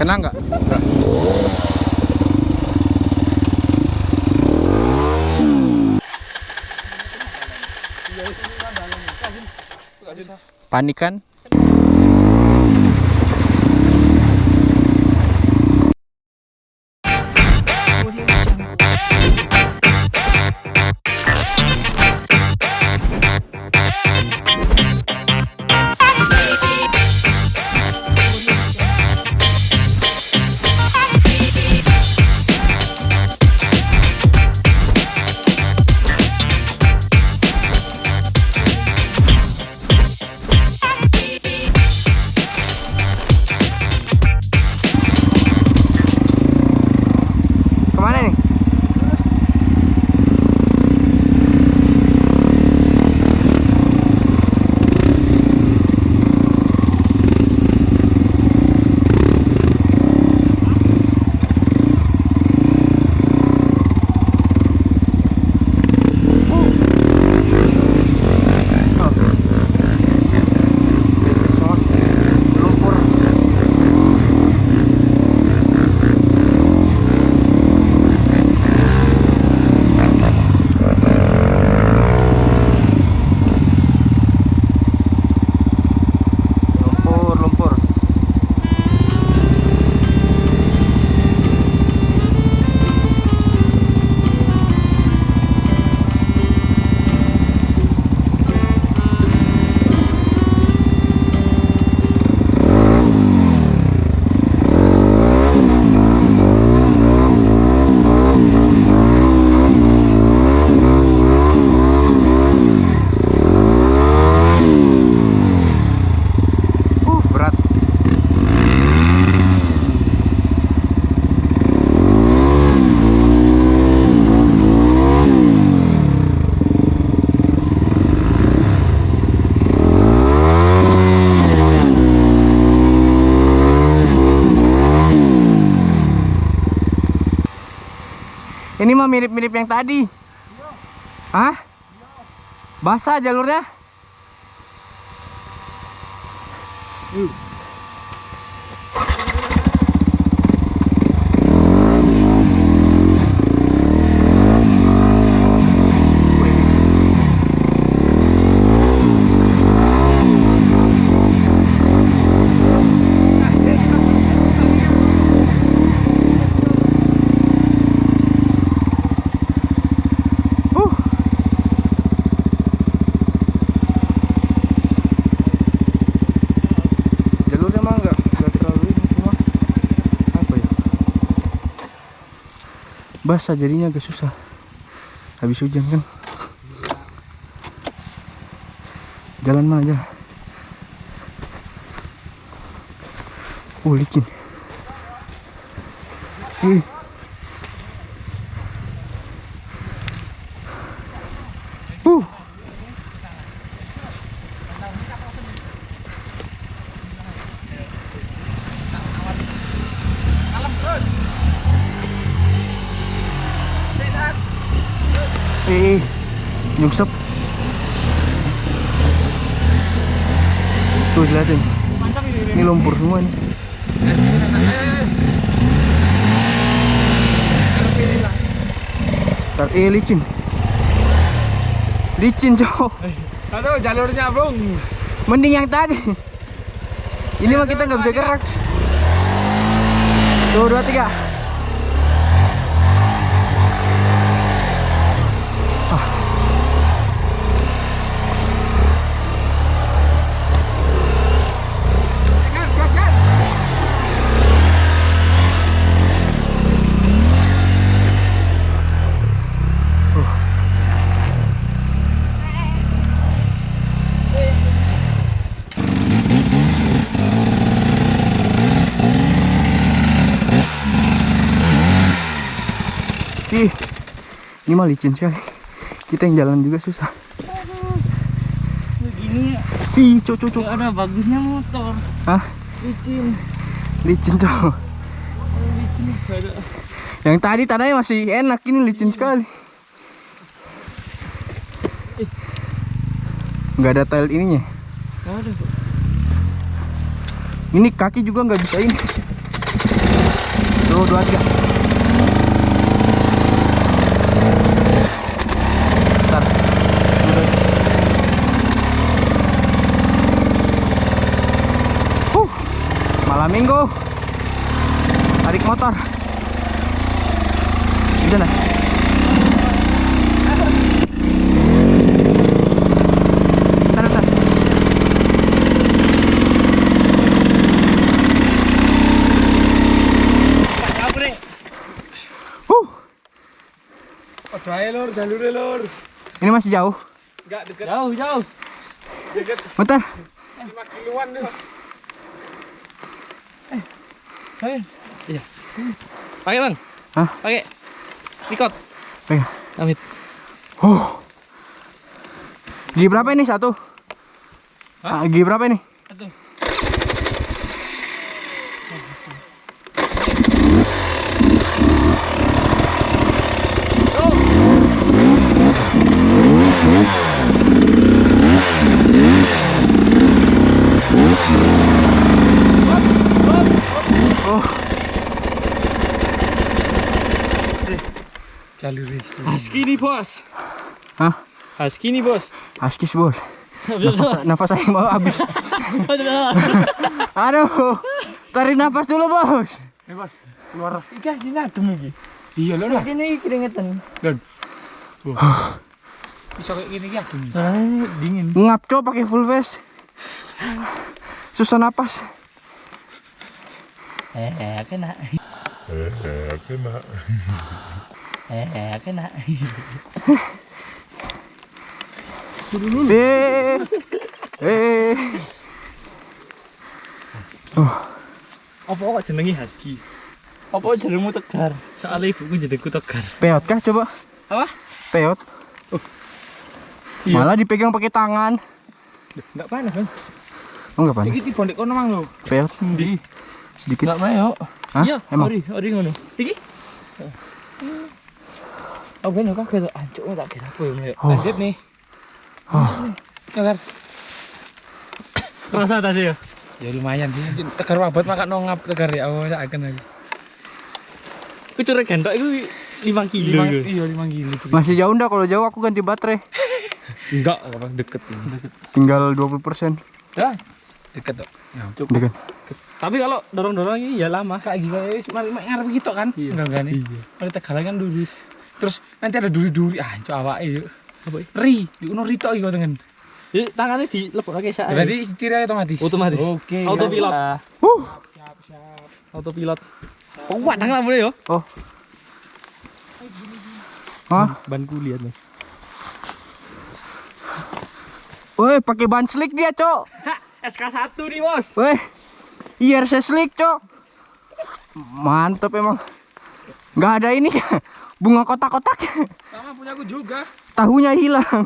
Kena nggak? Panik kan? Ini mah mirip-mirip yang tadi. Hah? Basah Jalurnya mah enggak enggak terlalu ini cuma apa ya? Basah jadinya agak susah. Habis hujan kan. Jalan mana aja. Oh, licin. Ih. Uh. Eh, nyungsep. Tuh liatin. Ini lumpur semua nih. Tar eh licin. Licin cowok. Aduh jalurnya bung. Mending yang tadi. Ini mah kita nggak bisa gerak. Tuh dua tiga. Ah. Ih, ini mah licin sekali. Kita yang jalan juga susah. Begini Ih, cok, cok, cok. ada bagusnya motor. Hah? Licin. Licin, cok. Licin ada. Yang tadi tanahnya masih enak, ini licin sekali. Nggak ada tile ininya. Ada. Ini kaki juga nggak bisa ini. Satu, dua, tiga. Bentar. Dua, dua. Huh. Malam minggu. Tarik motor. Bisa nggak? Bentar, bentar. Kabre. Huh. Padha ae lur, jalure lur. Ini masih jauh. Enggak deket. Jauh, jauh. Deket Bentar. 5 kiloan deh. Eh. Iya. Pakai, Bang. Hah? Pakai. Ikut. Pegang. Amit. Huh. Gigi berapa ini satu? Ah, gigi berapa ini? Jalur Husky nih, Bos. hah? Husky nih, Bos. Askis bos. Nafas, nafas saya mau habis. Aduh, tarik nafas dulu bos. Eh, Bos. Keluar. Iki asline adem iki. Iya lho. Kene iki keringetan. Lho. Bisa kayak gini iki adem. Nah, ini dingin. Ngap cok pakai full face. Susah napas. Eh, kena. Eh, kena. Eh, kena. Eh, eh. Apa kok jenengi Husky? Apa jenengmu Tegar? Soalnya ibuku jenengku Tegar. Peot kah coba? Apa? Peot. Iya. Malah dipegang pakai tangan. Enggak panas, Bang. Oh enggak panik. Iki tiba ndek kono mang lho. Peot sedikit. Enggak mau. Hah? Iya, Emang? ori, ori ngono. Iki? Oh, ben kok kayak ancuk tak kira apa ya. Oh. Lanjut nih. Oh. Tegar. Terasa tadi ya? Ya lumayan sih. Tegar wabat makan nongap tegar ya. Oh, tak akan lagi. Ku curek gendok itu 5 kilo. Iya, 5 kilo. Masih jauh ndak kalau jauh aku ganti baterai. Enggak, apa deket ini. Deket. Tinggal 20%. Ya, deket dok. Ya, cukup. Dekan. Tapi kalau dorong-dorong ini ya lama kayak gitu ya cuma ngarep gitu kan. Iya. Enggak kan nih. Iya. Kalau tegalan kan lurus. Terus nanti ada duri-duri ah cok awake yuk. Apa? Ri, di uno rito iki kok tengen. Jadi tangannya dilebokake sak. Berarti setirnya otomatis. Otomatis. Oke. Autopilot. Uh. Autopilot. Kuat nang lamune yo. Oh. Hah? Ban kuliah nih. Woi, pakai ban slick dia, Cok. SK1 nih, Bos. Weh. IRC slick, Cok. Mantap emang. Nggak ada ini. Bunga kotak-kotak. Sama punya aku juga. Tahunya hilang.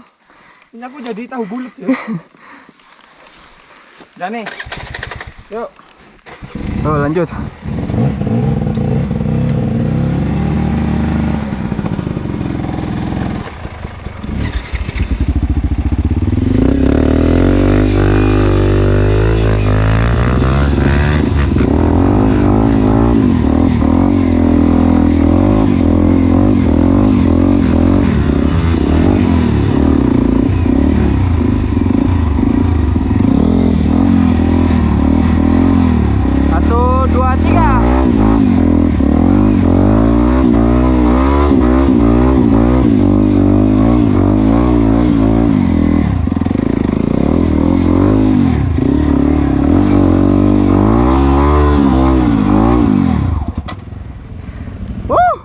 Punya aku jadi tahu bulat ya. Dan nih. Yuk. Oh, lanjut. Satu, dua, tiga. Wuh.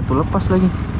Sepatu lepas lagi.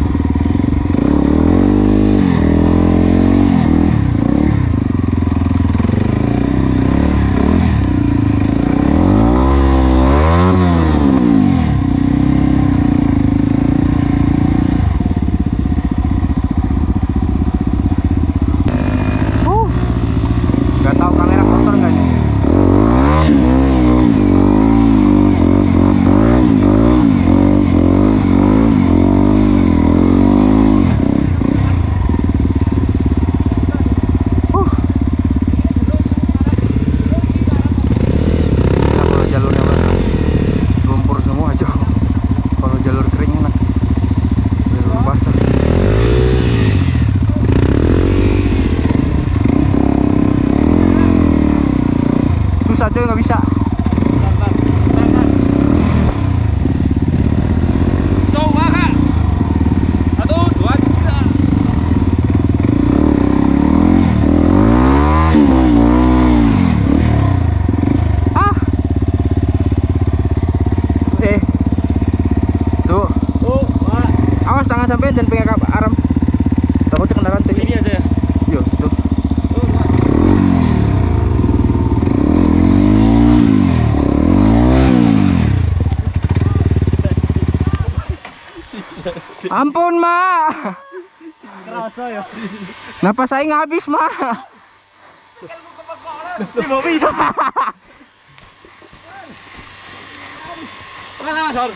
Ampun, Ma. Kerasa ya. Napas saya ngabis, Ma. Mau bisa. Mana Mas Hor?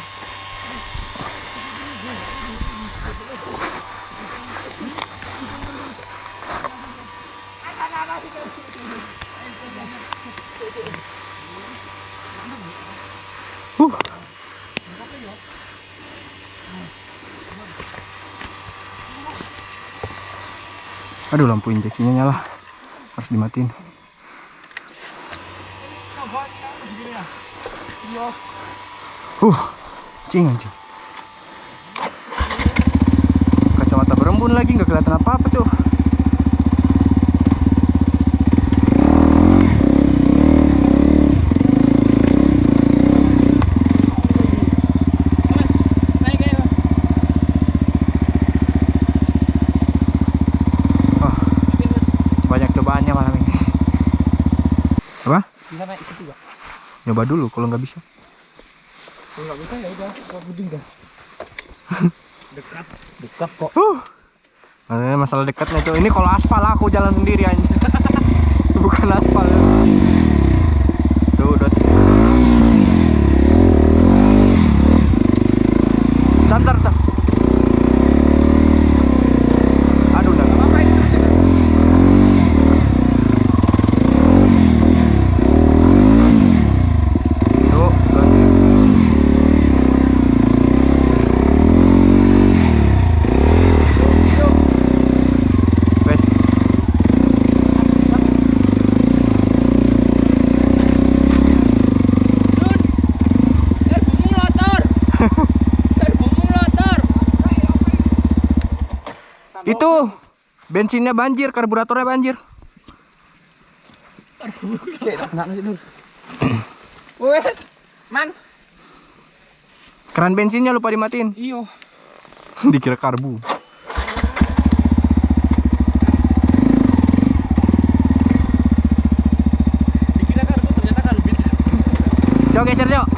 Huh. Aduh lampu injeksinya nyala. Harus dimatiin. Huh Cing anjing. Kacamata berembun lagi nggak kelihatan apa-apa tuh Naik kayak Oh, banyak cobaannya malam ini. Apa? bisa naik itu juga. Nyoba dulu kalau nggak bisa. Kalau nggak bisa ya udah, kau buding dah. Dekat. Dekat kok. Makanya masalah dekatnya tuh. Ini kalau aspal aku jalan sendiri aja. Bukan aspal. Tuh, dot. Tar, tar, tar. Aduh, nggak bisa. Apa ini? Tuh, tuh. Wes. Serbumu lotor. Serbumu lotor. Itu bensinnya banjir, karburatornya banjir. Wes, man. Keran bensinnya lupa dimatiin. Iyo. Dikira karbu. Dikira karbu ternyata karbit. Cok geser, Cok.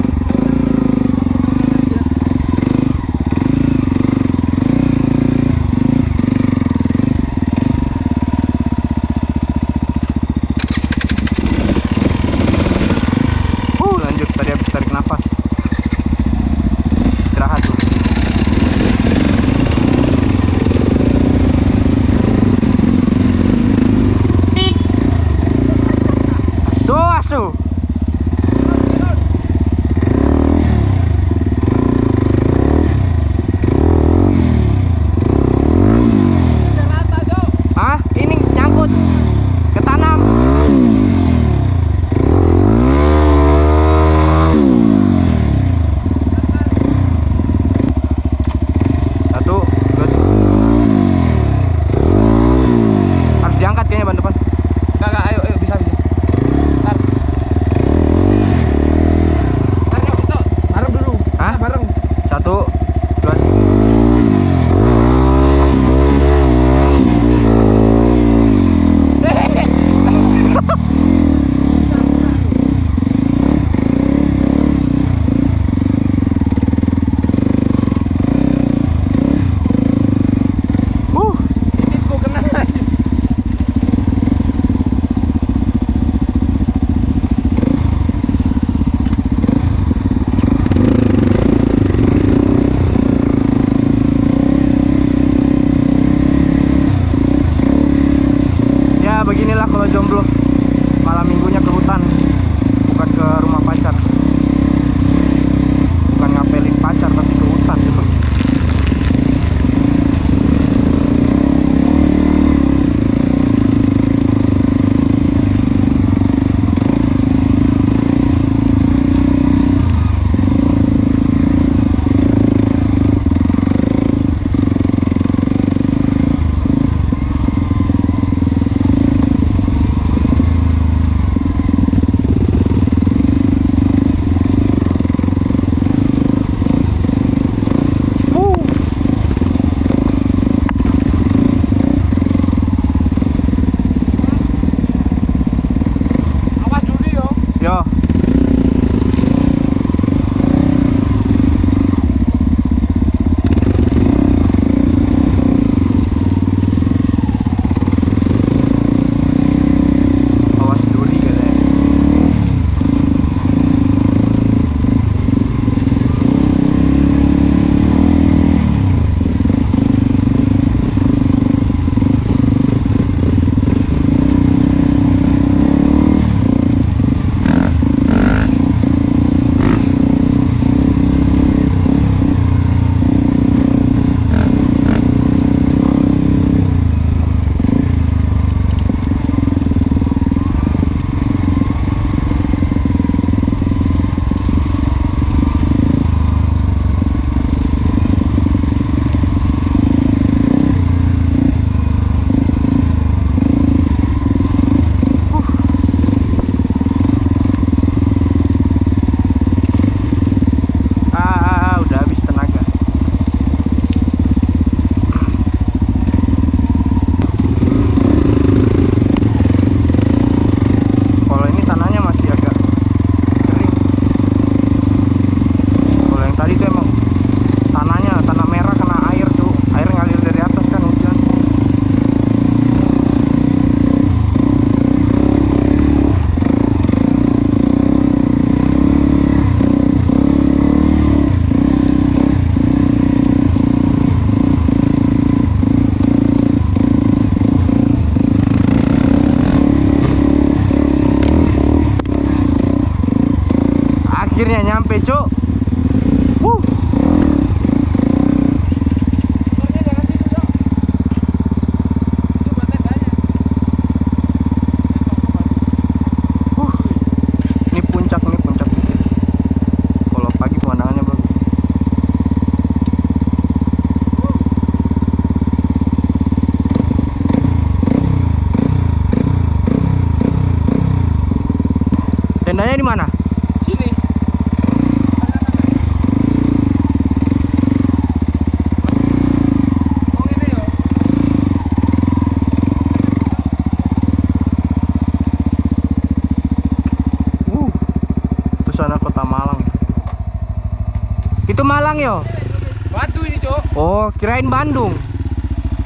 Oh, kirain Bandung.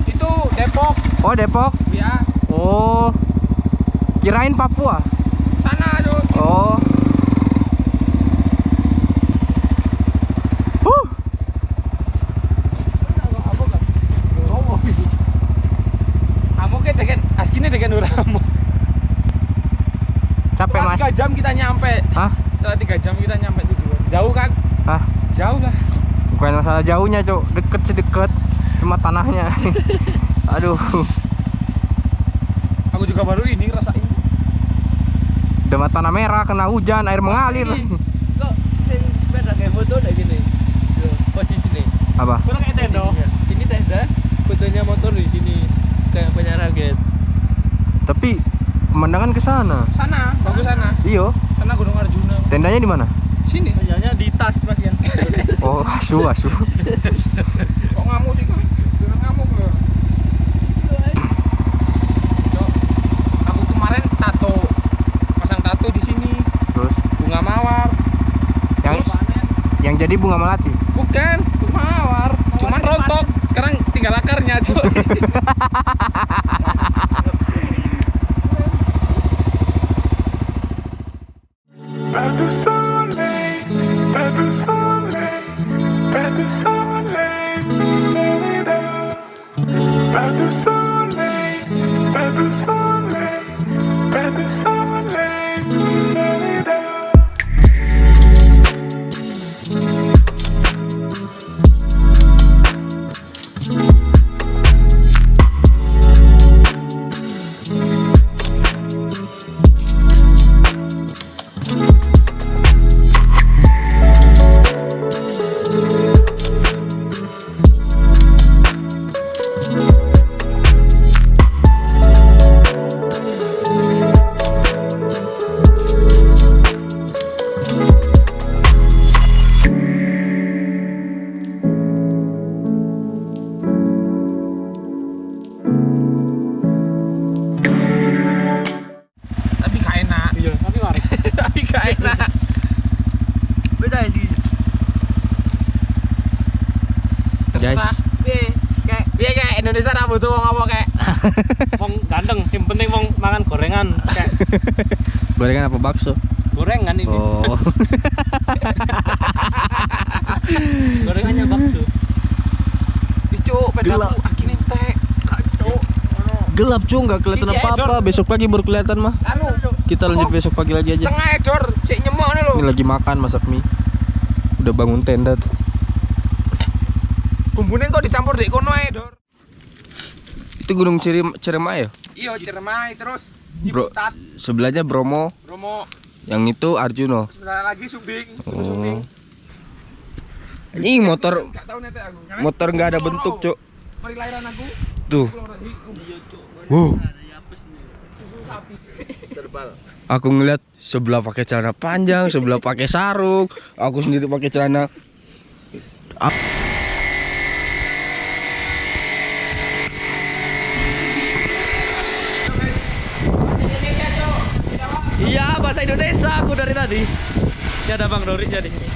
Itu Depok. Oh, Depok. Ya, Oh, kirain Papua. sana, Cuk. Oh. Huh, capek mas. tiga jam kita nyampe. Hah? Setelah tiga jam kita nyampe tujuan. Jauh kan? Hah? Jauh lah. Bukan masalah jauhnya, Cuk. Deket sih deket. Cuma tanahnya. Aduh, Aku juga baru ini ngerasain. udah mata tanah merah kena hujan, air mengalir. kok sing beda kayak foto udah gini posisi nih Apa? Kurang kayak tendo. sini tenda fotonya motor di sini kayak punya raket Tapi pemandangan ke sana. Sana, bagus sana. Iyo, Sana Gunung Arjuna. tendanya di mana? Sini. Kerjanya di tas Mas Yan. Oh, asu, asu. Kok ngamuk sih kok? Jangan ngamuk loh. Cok, aku kemarin tato pasang tato di sini Terus bunga mawar. yang yang jadi bunga melati. Bukan, bunga mawar. Cuman rontok. Sekarang tinggal akarnya, Cok. Guys, kayak kayak Indonesia ra butuh wong apa kayak. Wong ganteng, yang penting wong mangan gorengan. Kayak gorengan apa bakso? gorengan ini. Oh. Gorengannya bakso. Icu, tek. Cuk, ngono. Gelap cuy, nggak kelihatan apa-apa. Besok pagi baru kelihatan mah. Anu, Kita lanjut besok pagi lagi aja. setengah edor, sik nyemok nih lo. Ini lagi makan masak mie. Udah bangun tenda tuh. Bumbune kok dicampur di kono ae, Dor. Itu Gunung Cirim Ciremai ya? Iya, Ciremai terus Bro, sebelahnya Bromo, Bromo, yang itu Arjuno. sebentar lagi Subing, terus Oh. Subing. Ini motor motor nggak ada bentuk, lahiran aku. Tuh. Iya, Cuk. Wow. Aku ngeliat sebelah pakai celana panjang, sebelah pakai sarung, aku sendiri pakai celana. Iya, Indonesia aku dari tadi. Ya ada Bang Doris ya di sini.